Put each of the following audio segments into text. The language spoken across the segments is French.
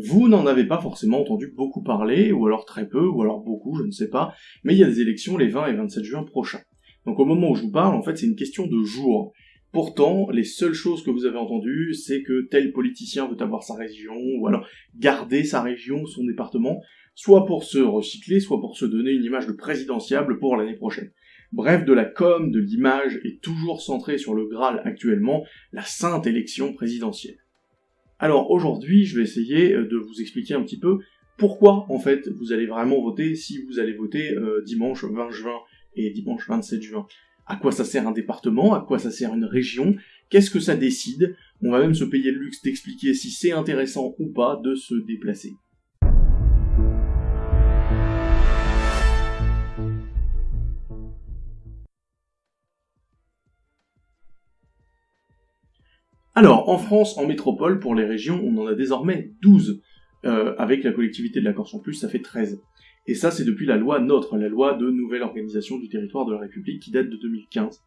Vous n'en avez pas forcément entendu beaucoup parler, ou alors très peu, ou alors beaucoup, je ne sais pas, mais il y a des élections les 20 et 27 juin prochains. Donc au moment où je vous parle, en fait, c'est une question de jours. Pourtant, les seules choses que vous avez entendues, c'est que tel politicien veut avoir sa région, ou alors garder sa région, son département, soit pour se recycler, soit pour se donner une image de présidentiable pour l'année prochaine. Bref, de la com, de l'image, est toujours centrée sur le Graal actuellement, la sainte élection présidentielle. Alors aujourd'hui, je vais essayer euh, de vous expliquer un petit peu pourquoi en fait vous allez vraiment voter si vous allez voter euh, dimanche 20 juin et dimanche 27 juin. À quoi ça sert un département? À quoi ça sert une région? Qu'est-ce que ça décide? On va même se payer le luxe d'expliquer si c'est intéressant ou pas de se déplacer. Alors, en France, en métropole, pour les régions, on en a désormais 12. Euh, avec la collectivité de la Corse en plus, ça fait 13. Et ça, c'est depuis la loi NOTRe, la loi de nouvelle organisation du territoire de la République, qui date de 2015.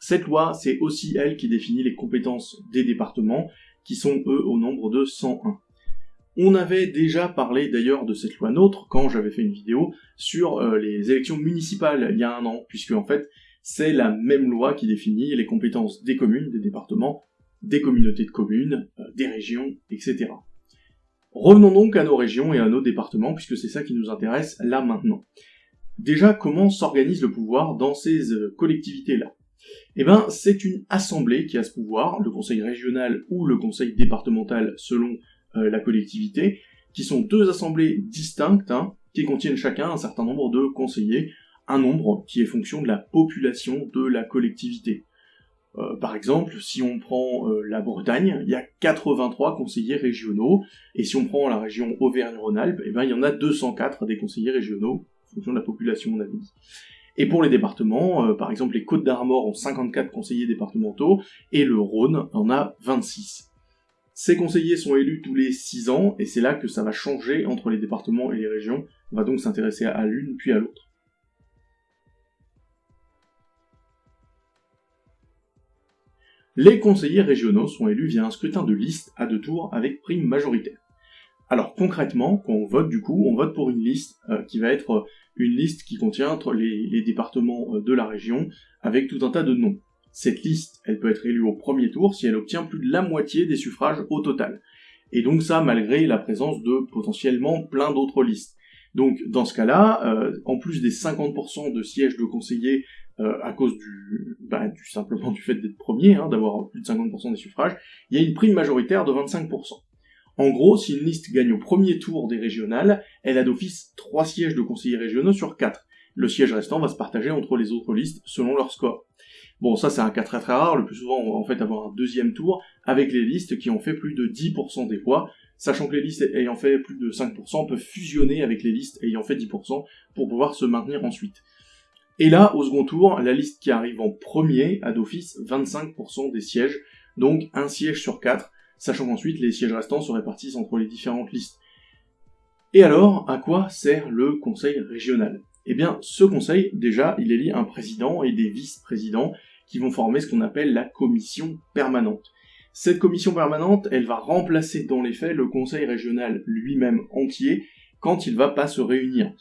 Cette loi, c'est aussi elle qui définit les compétences des départements, qui sont eux au nombre de 101. On avait déjà parlé d'ailleurs de cette loi NOTRe quand j'avais fait une vidéo sur euh, les élections municipales il y a un an, puisque en fait, c'est la même loi qui définit les compétences des communes, des départements, des communautés de communes, euh, des régions, etc. Revenons donc à nos régions et à nos départements, puisque c'est ça qui nous intéresse là maintenant. Déjà, comment s'organise le pouvoir dans ces euh, collectivités-là? Eh bien, c'est une assemblée qui a ce pouvoir, le conseil régional ou le conseil départemental selon euh, la collectivité, qui sont deux assemblées distinctes, hein, qui contiennent chacun un certain nombre de conseillers, un nombre qui est fonction de la population de la collectivité. Euh, par exemple, si on prend euh, la Bretagne, il y a 83 conseillers régionaux, et si on prend la région Auvergne-Rhône-Alpes, eh ben, il y en a 204 des conseillers régionaux, en fonction de la population, on a dit. Et pour les départements, euh, par exemple, les Côtes d'Armor ont 54 conseillers départementaux, et le Rhône en a 26. Ces conseillers sont élus tous les 6 ans, et c'est là que ça va changer entre les départements et les régions. On va donc s'intéresser à l'une puis à l'autre. Les conseillers régionaux sont élus via un scrutin de liste à deux tours avec prime majoritaire. Alors concrètement, quand on vote du coup, on vote pour une liste euh, qui va être une liste qui contient les, les départements euh, de la région avec tout un tas de noms. Cette liste, elle peut être élue au premier tour si elle obtient plus de la moitié des suffrages au total. Et donc ça malgré la présence de potentiellement plein d'autres listes. Donc dans ce cas-là, euh, en plus des 50% de sièges de conseillers euh, à cause du, bah, du, simplement du fait d'être premier, hein, d'avoir plus de 50% des suffrages, il y a une prime majoritaire de 25%. En gros, si une liste gagne au premier tour des régionales, elle a d'office 3 sièges de conseillers régionaux sur 4. Le siège restant va se partager entre les autres listes selon leur score. Bon, ça c'est un cas très très rare, le plus souvent on va en fait avoir un deuxième tour avec les listes qui ont fait plus de 10% des voix, sachant que les listes ayant fait plus de 5% peuvent fusionner avec les listes ayant fait 10% pour pouvoir se maintenir ensuite. Et là, au second tour, la liste qui arrive en premier a d'office 25% des sièges, donc un siège sur 4, sachant qu'ensuite les sièges restants se répartissent entre les différentes listes. Et alors, à quoi sert le conseil régional? Eh bien, ce conseil, déjà, il élit un président et des vice-présidents qui vont former ce qu'on appelle la commission permanente. Cette commission permanente, elle va remplacer dans les faits le conseil régional lui-même entier quand il va pas se réunir.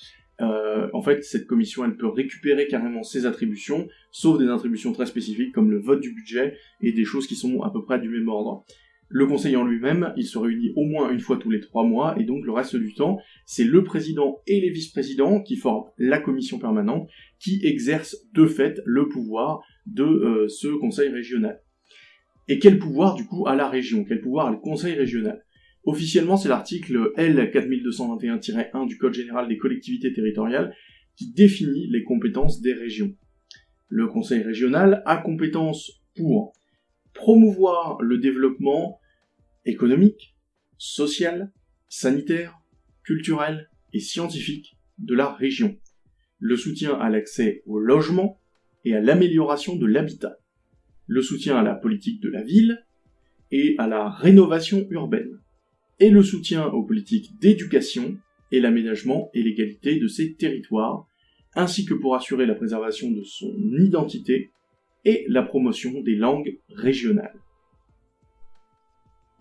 Euh, en fait, cette commission, elle peut récupérer carrément ses attributions, sauf des attributions très spécifiques comme le vote du budget et des choses qui sont à peu près du même ordre. Le conseil en lui-même, il se réunit au moins une fois tous les trois mois, et donc le reste du temps, c'est le président et les vice-présidents qui forment la commission permanente, qui exercent de fait le pouvoir de euh, ce conseil régional. Et quel pouvoir du coup a la région? Quel pouvoir a le conseil régional? Officiellement, c'est l'article L4221-1 du Code général des collectivités territoriales qui définit les compétences des régions. Le conseil régional a compétence pour promouvoir le développement économique, social, sanitaire, culturel et scientifique de la région, le soutien à l'accès au logement et à l'amélioration de l'habitat, le soutien à la politique de la ville et à la rénovation urbaine, et le soutien aux politiques d'éducation et l'aménagement et l'égalité de ces territoires, ainsi que pour assurer la préservation de son identité et la promotion des langues régionales.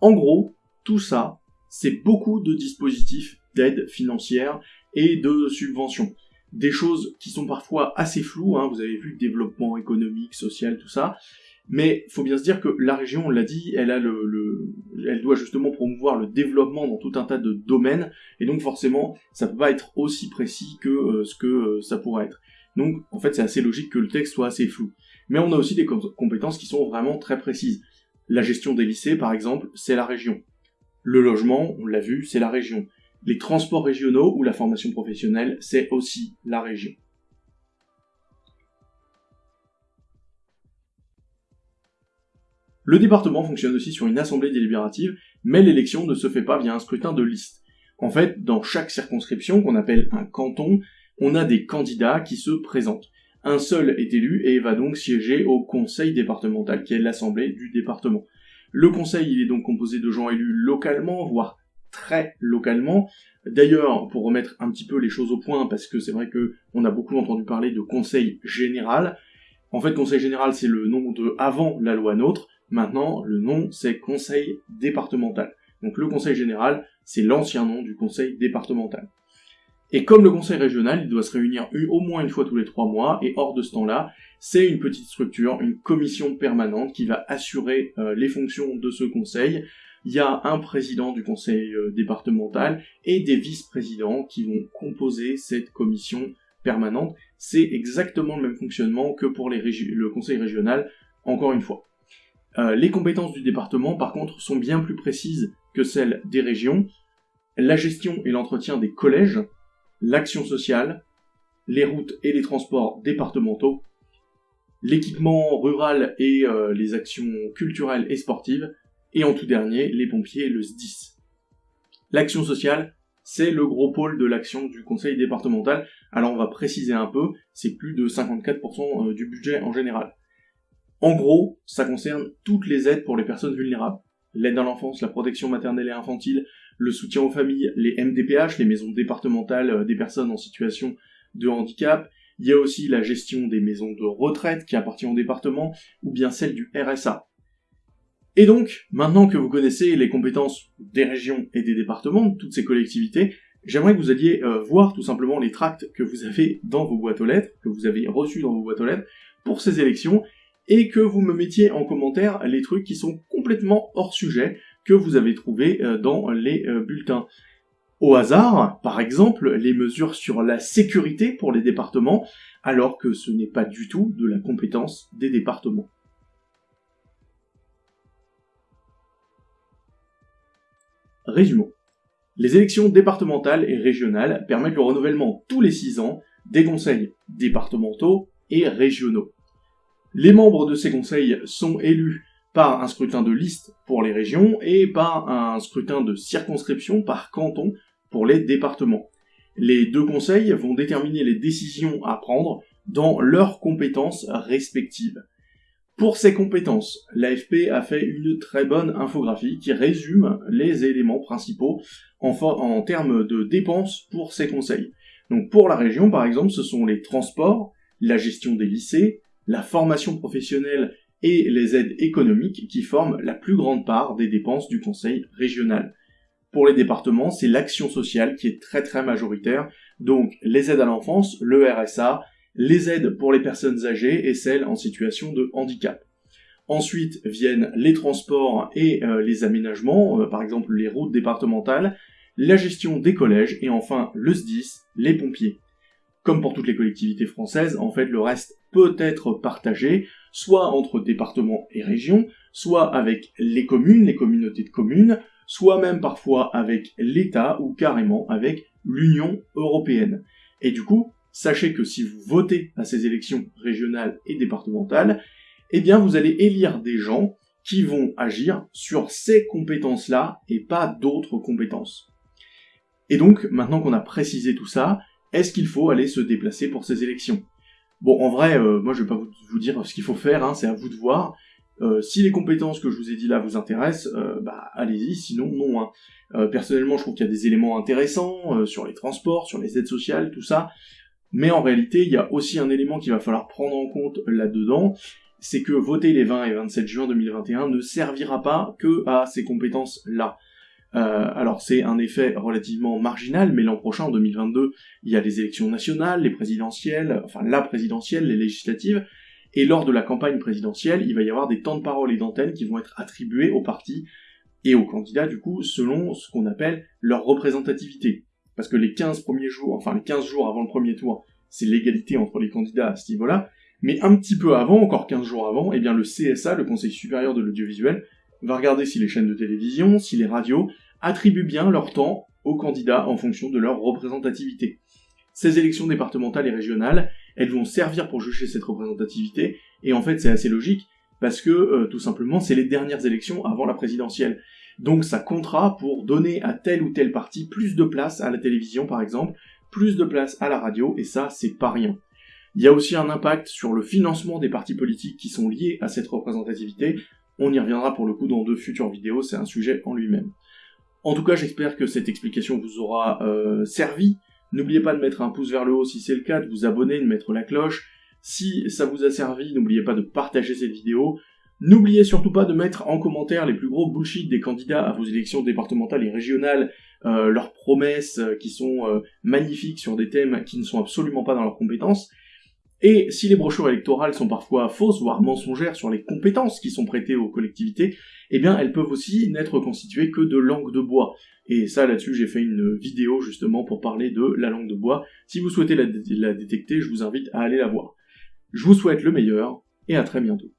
En gros, tout ça, c'est beaucoup de dispositifs d'aide financière et de subventions. Des choses qui sont parfois assez floues, hein, vous avez vu développement économique, social, tout ça, mais faut bien se dire que la région, on l'a dit, elle a le, elle doit justement promouvoir le développement dans tout un tas de domaines, et donc forcément, ça peut pas être aussi précis que euh, ce que euh, ça pourrait être. Donc, en fait, c'est assez logique que le texte soit assez flou. Mais on a aussi des compétences qui sont vraiment très précises. La gestion des lycées, par exemple, c'est la région. Le logement, on l'a vu, c'est la région. Les transports régionaux ou la formation professionnelle, c'est aussi la région. Le département fonctionne aussi sur une assemblée délibérative, mais l'élection ne se fait pas via un scrutin de liste. En fait, dans chaque circonscription, qu'on appelle un canton, on a des candidats qui se présentent. Un seul est élu et va donc siéger au conseil départemental, qui est l'assemblée du département. Le conseil, il est donc composé de gens élus localement, voire très localement. D'ailleurs, pour remettre un petit peu les choses au point, parce que c'est vrai que on a beaucoup entendu parler de conseil général. En fait, conseil général, c'est le nom de avant la loi NOTRe. Maintenant, le nom, c'est conseil départemental. Donc le conseil général, c'est l'ancien nom du conseil départemental. Et comme le conseil régional, il doit se réunir au moins une fois tous les trois mois, et hors de ce temps-là, c'est une petite structure, une commission permanente qui va assurer euh, les fonctions de ce conseil. Il y a un président du conseil euh, départemental et des vice-présidents qui vont composer cette commission permanente. C'est exactement le même fonctionnement que pour le conseil régional, encore une fois. Euh, les compétences du département, par contre, sont bien plus précises que celles des régions. La gestion et l'entretien des collèges, l'action sociale, les routes et les transports départementaux, l'équipement rural et euh, les actions culturelles et sportives, et en tout dernier, les pompiers et le SDIS. L'action sociale, c'est le gros pôle de l'action du conseil départemental. Alors on va préciser un peu, c'est plus de 54% euh, du budget en général. En gros, ça concerne toutes les aides pour les personnes vulnérables. L'aide à l'enfance, la protection maternelle et infantile, le soutien aux familles, les MDPH, les maisons départementales euh, des personnes en situation de handicap. Il y a aussi la gestion des maisons de retraite qui appartient au département, ou bien celle du RSA. Et donc, maintenant que vous connaissez les compétences des régions et des départements, de toutes ces collectivités, j'aimerais que vous alliez euh, voir tout simplement les tracts que vous avez dans vos boîtes aux lettres, que vous avez reçus dans vos boîtes aux lettres, pour ces élections, et que vous me mettiez en commentaire les trucs qui sont complètement hors sujet que vous avez trouvés euh, dans les euh, bulletins. Au hasard, par exemple, les mesures sur la sécurité pour les départements, alors que ce n'est pas du tout de la compétence des départements. Résumons. Les élections départementales et régionales permettent le renouvellement tous les 6 ans des conseils départementaux et régionaux. Les membres de ces conseils sont élus par un scrutin de liste pour les régions et par un scrutin de circonscription par canton pour les départements. Les deux conseils vont déterminer les décisions à prendre dans leurs compétences respectives. Pour ces compétences, l'AFP a fait une très bonne infographie qui résume les éléments principaux en, termes de dépenses pour ces conseils. Donc pour la région, par exemple, ce sont les transports, la gestion des lycées, la formation professionnelle et les aides économiques qui forment la plus grande part des dépenses du conseil régional. Pour les départements, c'est l'action sociale qui est très très majoritaire, donc les aides à l'enfance, le RSA, les aides pour les personnes âgées et celles en situation de handicap. Ensuite viennent les transports et euh, les aménagements, euh, par exemple les routes départementales, la gestion des collèges et enfin le SDIS, les pompiers. Comme pour toutes les collectivités françaises, en fait le reste peut être partagé, soit entre départements et régions, soit avec les communes, les communautés de communes, soit même parfois avec l'État ou carrément avec l'Union européenne. Et du coup, sachez que si vous votez à ces élections régionales et départementales, eh bien vous allez élire des gens qui vont agir sur ces compétences-là et pas d'autres compétences. Et donc, maintenant qu'on a précisé tout ça, est-ce qu'il faut aller se déplacer pour ces élections? Bon, en vrai, euh, moi je vais pas vous, dire ce qu'il faut faire, hein, c'est à vous de voir. Euh, si les compétences que je vous ai dit là vous intéressent, euh, bah allez-y, sinon non. Hein. personnellement, je trouve qu'il y a des éléments intéressants sur les transports, sur les aides sociales, tout ça. Mais en réalité, il y a aussi un élément qu'il va falloir prendre en compte là-dedans, c'est que voter les 20 et 27 juin 2021 ne servira pas que à ces compétences-là. Alors c'est un effet relativement marginal, mais l'an prochain, en 2022, il y a les élections nationales, les présidentielles, enfin la présidentielle, les législatives, et lors de la campagne présidentielle, il va y avoir des temps de parole et d'antenne qui vont être attribués aux partis et aux candidats, du coup, selon ce qu'on appelle leur représentativité. Parce que les 15 premiers jours, enfin les 15 jours avant le premier tour, c'est l'égalité entre les candidats à ce niveau-là, mais un petit peu avant, encore 15 jours avant, eh bien le CSA, le Conseil supérieur de l'audiovisuel, va regarder si les chaînes de télévision, si les radios attribuent bien leur temps aux candidats en fonction de leur représentativité. Ces élections départementales et régionales, elles vont servir pour juger cette représentativité, et en fait c'est assez logique, parce que euh, tout simplement c'est les dernières élections avant la présidentielle. Donc ça comptera pour donner à tel ou tel parti plus de place à la télévision par exemple, plus de place à la radio, et ça c'est pas rien. Il y a aussi un impact sur le financement des partis politiques qui sont liés à cette représentativité, on y reviendra pour le coup dans de futures vidéos, c'est un sujet en lui-même. En tout cas j'espère que cette explication vous aura euh, servi, n'oubliez pas de mettre un pouce vers le haut si c'est le cas, de vous abonner, de mettre la cloche, si ça vous a servi, n'oubliez pas de partager cette vidéo, N'oubliez surtout pas de mettre en commentaire les plus gros bullshit des candidats à vos élections départementales et régionales, euh, leurs promesses euh, qui sont magnifiques sur des thèmes qui ne sont absolument pas dans leurs compétences. Et si les brochures électorales sont parfois fausses, voire mensongères sur les compétences qui sont prêtées aux collectivités, eh bien elles peuvent aussi n'être constituées que de langue de bois. Et ça là-dessus j'ai fait une vidéo justement pour parler de la langue de bois. Si vous souhaitez la détecter, je vous invite à aller la voir. Je vous souhaite le meilleur et à très bientôt.